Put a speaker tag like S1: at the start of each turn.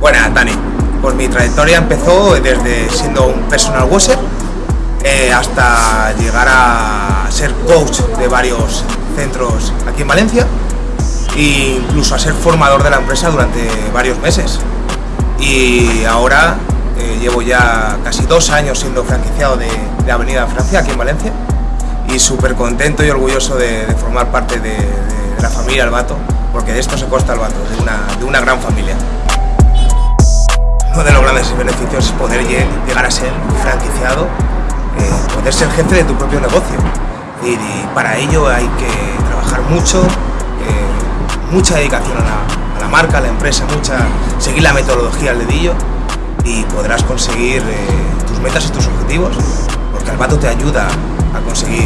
S1: Buenas, Dani. Pues mi trayectoria empezó desde siendo un personal washer eh, hasta llegar a ser coach de varios centros aquí en Valencia e incluso a ser formador de la empresa durante varios meses. Y ahora eh, llevo ya casi dos años siendo franquiciado de, Avenida Francia aquí en Valencia y súper contento y orgulloso de, formar parte de, la familia Albato, porque de esto se consta Albato, de una, de una gran familia. Uno de los grandes beneficios es poder llegar a ser franquiciado, eh, poder ser jefe de tu propio negocio. Y, para ello hay que trabajar mucho, eh, mucha dedicación a la, marca, a la empresa, mucha, seguir la metodología al dedillo y podrás conseguir eh, tus metas y tus objetivos, porque Albato te ayuda a conseguir.